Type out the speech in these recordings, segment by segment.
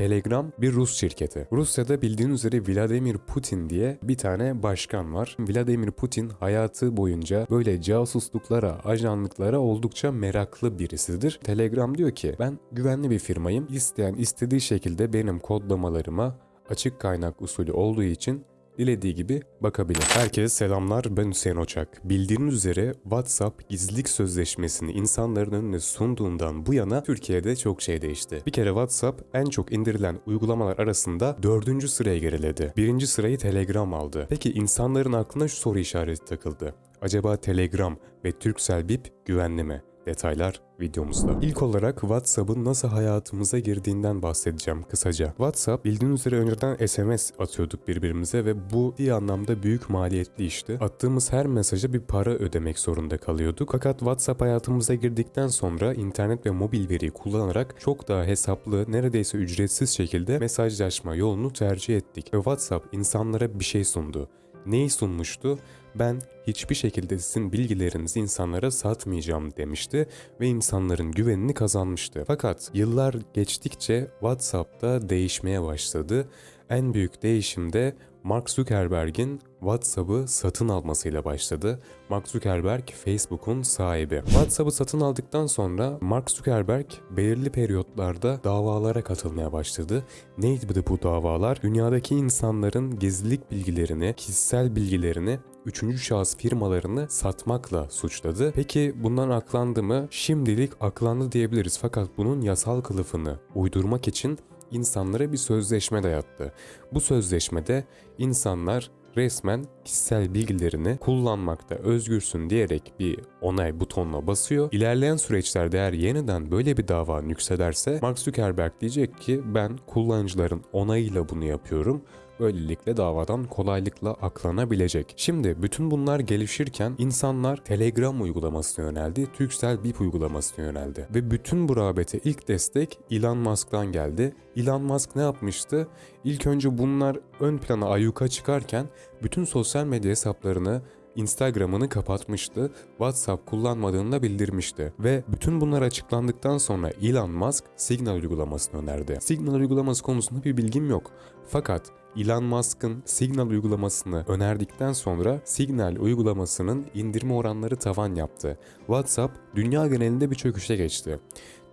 Telegram bir Rus şirketi. Rusya'da bildiğiniz üzere Vladimir Putin diye bir tane başkan var. Vladimir Putin hayatı boyunca böyle casusluklara, ajanlıklara oldukça meraklı birisidir. Telegram diyor ki ben güvenli bir firmayım. İsteyen istediği şekilde benim kodlamalarıma açık kaynak usulü olduğu için dilediği gibi bakabilir. Herkese selamlar ben Hüseyin Oçak. Bildiğiniz üzere WhatsApp gizlilik sözleşmesini insanların önüne sunduğundan bu yana Türkiye'de çok şey değişti. Bir kere WhatsApp en çok indirilen uygulamalar arasında dördüncü sıraya geriledi. Birinci sırayı Telegram aldı. Peki insanların aklına şu soru işareti takıldı. Acaba Telegram ve Turkcell Bip güvenli mi? Detaylar videomuzda. İlk olarak WhatsApp'ın nasıl hayatımıza girdiğinden bahsedeceğim kısaca. WhatsApp bildiğiniz üzere önceden SMS atıyorduk birbirimize ve bu bir anlamda büyük maliyetli işti. Attığımız her mesaja bir para ödemek zorunda kalıyorduk. Fakat WhatsApp hayatımıza girdikten sonra internet ve mobil veriyi kullanarak çok daha hesaplı, neredeyse ücretsiz şekilde mesajlaşma yolunu tercih ettik. Ve WhatsApp insanlara bir şey sundu. Neyi sunmuştu? Ben hiçbir şekilde sizin bilgilerinizi insanlara satmayacağım demişti ve insanların güvenini kazanmıştı. Fakat yıllar geçtikçe WhatsApp'ta değişmeye başladı. En büyük değişim de Mark Zuckerberg'in WhatsApp'ı satın almasıyla başladı. Mark Zuckerberg Facebook'un sahibi. WhatsApp'ı satın aldıktan sonra Mark Zuckerberg belirli periyotlarda davalara katılmaya başladı. Neydi bu davalar? Dünyadaki insanların gizlilik bilgilerini, kişisel bilgilerini üçüncü şahıs firmalarını satmakla suçladı. Peki bundan aklandı mı? Şimdilik aklandı diyebiliriz fakat bunun yasal kılıfını uydurmak için insanlara bir sözleşme dayattı. Bu sözleşmede insanlar resmen kişisel bilgilerini kullanmakta özgürsün diyerek bir onay butonuna basıyor. İlerleyen süreçlerde eğer yeniden böyle bir dava yüksederse Mark Zuckerberg diyecek ki ben kullanıcıların onayıyla bunu yapıyorum. Böylelikle davadan kolaylıkla aklanabilecek. Şimdi bütün bunlar gelişirken insanlar Telegram uygulamasına yöneldi, Turkcell Bip uygulamasına yöneldi. Ve bütün bu rağbete ilk destek Elon Musk'tan geldi. Elon Musk ne yapmıştı? İlk önce bunlar ön plana ayyuka çıkarken bütün sosyal medya hesaplarını Instagram'ını kapatmıştı, WhatsApp kullanmadığını da bildirmişti. Ve bütün bunlar açıklandıktan sonra Elon Musk Signal uygulamasını önerdi. Signal uygulaması konusunda bir bilgim yok. Fakat Elon Musk'ın Signal uygulamasını önerdikten sonra Signal uygulamasının indirme oranları tavan yaptı. WhatsApp dünya genelinde bir çöküşe geçti.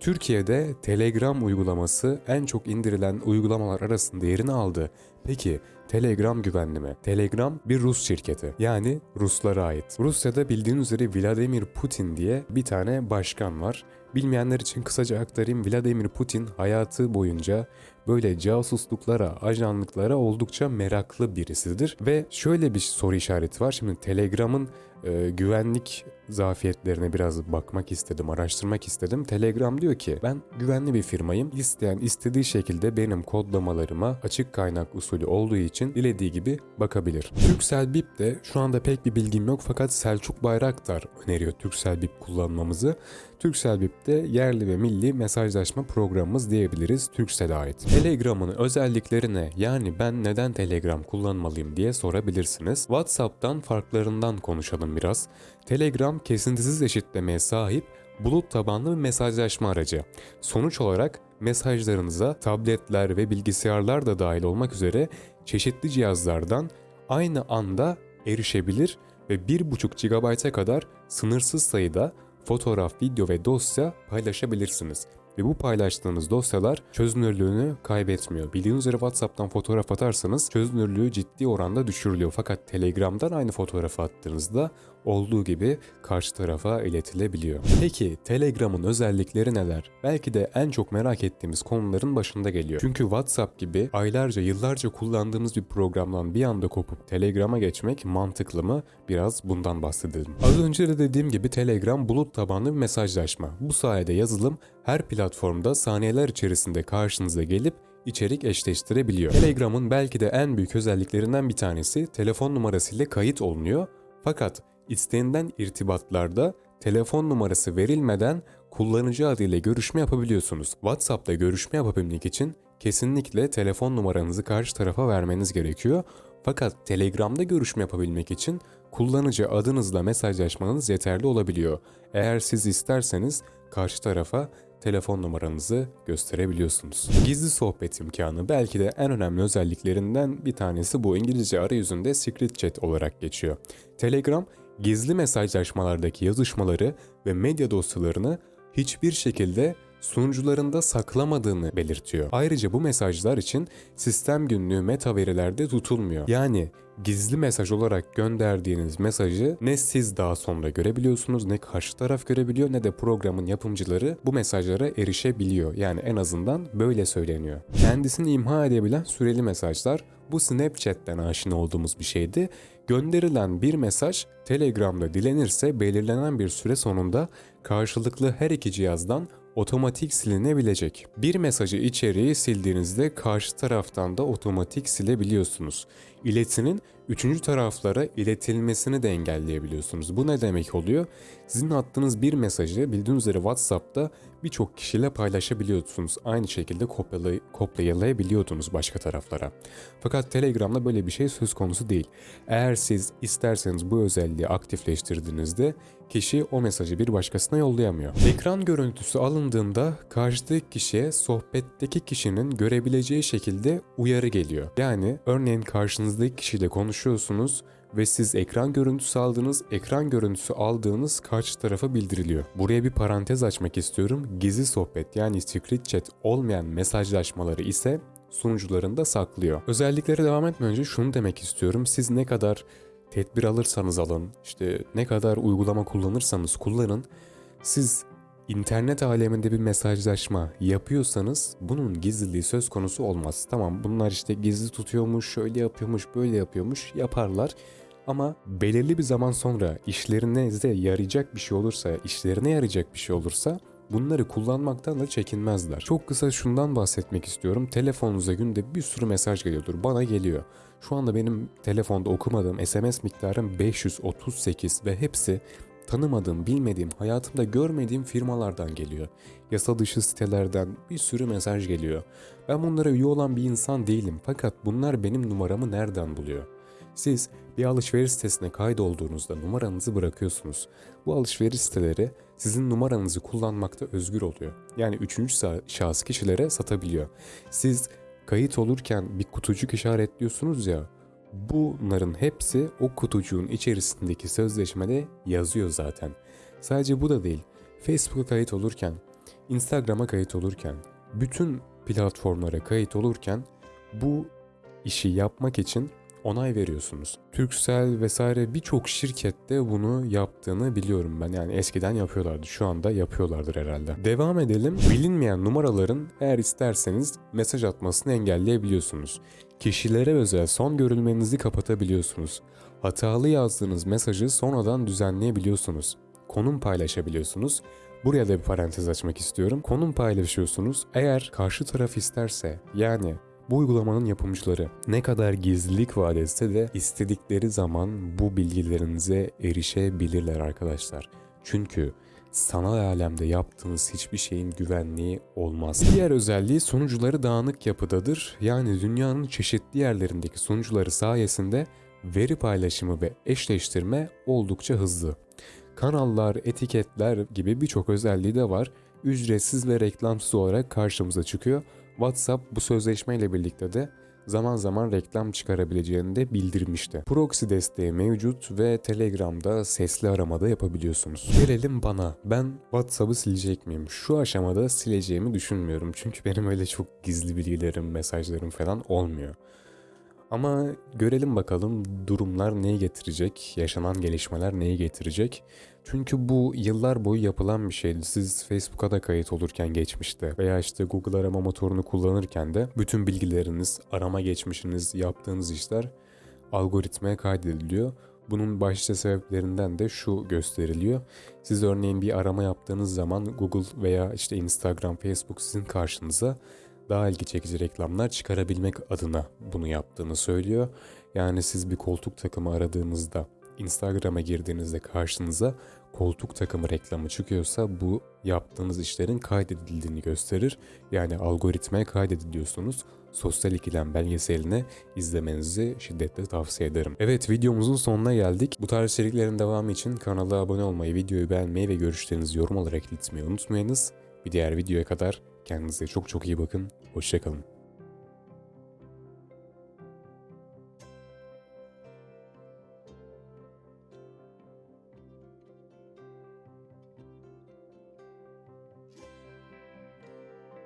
Türkiye'de Telegram uygulaması en çok indirilen uygulamalar arasında yerini aldı. Peki Telegram güvenli mi? Telegram bir Rus şirketi. Yani Ruslara ait. Rusya'da bildiğiniz üzere Vladimir Putin diye bir tane başkan var. Bilmeyenler için kısaca aktarayım. Vladimir Putin hayatı boyunca böyle casusluklara, ajanlıklara oldukça meraklı birisidir. Ve şöyle bir soru işareti var. Şimdi Telegram'ın e, güvenlik zafiyetlerine biraz bakmak istedim, araştırmak istedim. Telegram diyor ki ben güvenli bir firmayım. İsteyen istediği şekilde benim kodlamalarıma açık kaynak usulü olduğu için dilediği gibi bakabilir. Turkcell Bip de şu anda pek bir bilgim yok fakat Selçuk Bayraktar öneriyor Turkcell Bip kullanmamızı. Turkcell Bip de yerli ve milli mesajlaşma programımız diyebiliriz Turkcell'e ait. Telegram'ın özellikleri ne? Yani ben neden Telegram kullanmalıyım diye sorabilirsiniz. WhatsApp'tan farklarından konuşalım biraz. Telegram kesintisiz eşitlemeye sahip bulut tabanlı bir mesajlaşma aracı. Sonuç olarak mesajlarınıza tabletler ve bilgisayarlar da dahil olmak üzere çeşitli cihazlardan aynı anda erişebilir ve 1.5 GB'a kadar sınırsız sayıda fotoğraf, video ve dosya paylaşabilirsiniz. Ve bu paylaştığınız dosyalar çözünürlüğünü kaybetmiyor. Bildiğiniz üzere WhatsApp'tan fotoğraf atarsanız çözünürlüğü ciddi oranda düşürülüyor. Fakat Telegram'dan aynı fotoğrafı attığınızda olduğu gibi karşı tarafa iletilebiliyor. Peki Telegram'ın özellikleri neler? Belki de en çok merak ettiğimiz konuların başında geliyor. Çünkü WhatsApp gibi aylarca yıllarca kullandığımız bir programdan bir anda kopup Telegram'a geçmek mantıklı mı? Biraz bundan bahsedelim. Az önce de dediğim gibi Telegram bulut tabanlı bir mesajlaşma. Bu sayede yazılım her platformda saniyeler içerisinde karşınıza gelip içerik eşleştirebiliyor. Telegram'ın belki de en büyük özelliklerinden bir tanesi telefon numarasıyla kayıt olunuyor. Fakat istenilen irtibatlarda telefon numarası verilmeden kullanıcı adıyla görüşme yapabiliyorsunuz. WhatsApp'ta görüşme yapabilmek için kesinlikle telefon numaranızı karşı tarafa vermeniz gerekiyor. Fakat Telegram'da görüşme yapabilmek için kullanıcı adınızla mesajlaşmanız yeterli olabiliyor. Eğer siz isterseniz karşı tarafa telefon numaranızı gösterebiliyorsunuz. Gizli sohbet imkanı belki de en önemli özelliklerinden bir tanesi bu. İngilizce arayüzünde secret chat olarak geçiyor. Telegram gizli mesajlaşmalardaki yazışmaları ve medya dosyalarını hiçbir şekilde sunucularında saklamadığını belirtiyor. Ayrıca bu mesajlar için sistem günlüğü meta verilerde tutulmuyor. Yani gizli mesaj olarak gönderdiğiniz mesajı ne siz daha sonra görebiliyorsunuz ne karşı taraf görebiliyor ne de programın yapımcıları bu mesajlara erişebiliyor. Yani en azından böyle söyleniyor. Kendisini imha edebilen süreli mesajlar bu Snapchat'ten aşina olduğumuz bir şeydi. Gönderilen bir mesaj Telegram'da dilenirse belirlenen bir süre sonunda karşılıklı her iki cihazdan otomatik silinebilecek. Bir mesajı içeriği sildiğinizde karşı taraftan da otomatik silebiliyorsunuz. İletinin üçüncü taraflara iletilmesini de engelleyebiliyorsunuz. Bu ne demek oluyor? Sizin attığınız bir mesajı bildiğiniz üzere WhatsApp'ta birçok kişiyle paylaşabiliyorsunuz. Aynı şekilde kopyalay kopyalayabiliyordunuz başka taraflara. Fakat Telegram'da böyle bir şey söz konusu değil. Eğer siz isterseniz bu özelliği aktifleştirdiğinizde kişi o mesajı bir başkasına yollayamıyor. Ekran görüntüsü alındığında karşıdaki kişiye sohbetteki kişinin görebileceği şekilde uyarı geliyor. Yani örneğin karşınızdaki kişiyle konuşuyorsunuz ve siz ekran görüntüsü aldınız, ekran görüntüsü aldığınız karşı tarafa bildiriliyor. Buraya bir parantez açmak istiyorum. Gizli sohbet yani secret chat olmayan mesajlaşmaları ise sunucularında saklıyor. Özelliklere devam etmeden önce şunu demek istiyorum. Siz ne kadar tedbir alırsanız alın, işte ne kadar uygulama kullanırsanız kullanın, siz internet aleminde bir mesajlaşma yapıyorsanız bunun gizliliği söz konusu olmaz. Tamam bunlar işte gizli tutuyormuş, şöyle yapıyormuş, böyle yapıyormuş yaparlar. Ama belirli bir zaman sonra işlerinize yarayacak bir şey olursa, işlerine yarayacak bir şey olursa bunları kullanmaktan da çekinmezler. Çok kısa şundan bahsetmek istiyorum. Telefonunuza günde bir sürü mesaj geliyordur. Bana geliyor. Şu anda benim telefonda okumadığım SMS miktarım 538 ve hepsi tanımadığım, bilmediğim, hayatımda görmediğim firmalardan geliyor. Yasa dışı sitelerden bir sürü mesaj geliyor. Ben bunlara üye olan bir insan değilim fakat bunlar benim numaramı nereden buluyor? Siz bir alışveriş sitesine kaydolduğunuzda numaranızı bırakıyorsunuz. Bu alışveriş siteleri sizin numaranızı kullanmakta özgür oluyor. Yani üçüncü şahıs kişilere satabiliyor. Siz kayıt olurken bir kutucuk işaretliyorsunuz ya, bunların hepsi o kutucuğun içerisindeki sözleşmede yazıyor zaten. Sadece bu da değil. Facebook'a kayıt olurken, Instagram'a kayıt olurken, bütün platformlara kayıt olurken bu işi yapmak için onay veriyorsunuz. Turkcell vesaire birçok şirkette bunu yaptığını biliyorum ben. Yani eskiden yapıyorlardı. Şu anda yapıyorlardır herhalde. Devam edelim. Bilinmeyen numaraların eğer isterseniz mesaj atmasını engelleyebiliyorsunuz. Kişilere özel son görülmenizi kapatabiliyorsunuz. Hatalı yazdığınız mesajı sonradan düzenleyebiliyorsunuz. Konum paylaşabiliyorsunuz. Buraya da bir parantez açmak istiyorum. Konum paylaşıyorsunuz. Eğer karşı taraf isterse yani bu uygulamanın yapımcıları ne kadar gizlilik vaat etse de istedikleri zaman bu bilgilerinize erişebilirler arkadaşlar. Çünkü sanal alemde yaptığınız hiçbir şeyin güvenliği olmaz. Diğer özelliği sunucuları dağınık yapıdadır. Yani dünyanın çeşitli yerlerindeki sunucuları sayesinde veri paylaşımı ve eşleştirme oldukça hızlı. Kanallar, etiketler gibi birçok özelliği de var. Ücretsiz ve reklamsız olarak karşımıza çıkıyor WhatsApp bu sözleşmeyle birlikte de zaman zaman reklam çıkarabileceğini de bildirmişti. Proxy desteği mevcut ve Telegram'da sesli aramada yapabiliyorsunuz. Gelelim bana. Ben WhatsApp'ı silecek miyim? Şu aşamada sileceğimi düşünmüyorum. Çünkü benim öyle çok gizli bilgilerim, mesajlarım falan olmuyor. Ama görelim bakalım durumlar neyi getirecek, yaşanan gelişmeler neyi getirecek. Çünkü bu yıllar boyu yapılan bir şeydi. Siz Facebook'a da kayıt olurken geçmişte veya işte Google arama motorunu kullanırken de bütün bilgileriniz, arama geçmişiniz, yaptığınız işler algoritmaya kaydediliyor. Bunun başlıca sebeplerinden de şu gösteriliyor. Siz örneğin bir arama yaptığınız zaman Google veya işte Instagram, Facebook sizin karşınıza daha ilgi çekici reklamlar çıkarabilmek adına bunu yaptığını söylüyor. Yani siz bir koltuk takımı aradığınızda Instagram'a girdiğinizde karşınıza koltuk takımı reklamı çıkıyorsa bu yaptığınız işlerin kaydedildiğini gösterir. Yani algoritmaya kaydediliyorsunuz. Sosyal ikilem belgeselini izlemenizi şiddetle tavsiye ederim. Evet videomuzun sonuna geldik. Bu tarz içeriklerin devamı için kanala abone olmayı, videoyu beğenmeyi ve görüşlerinizi yorum olarak iletmeyi unutmayınız. Bir diğer videoya kadar kendinize çok çok iyi bakın. Hoşçakalın.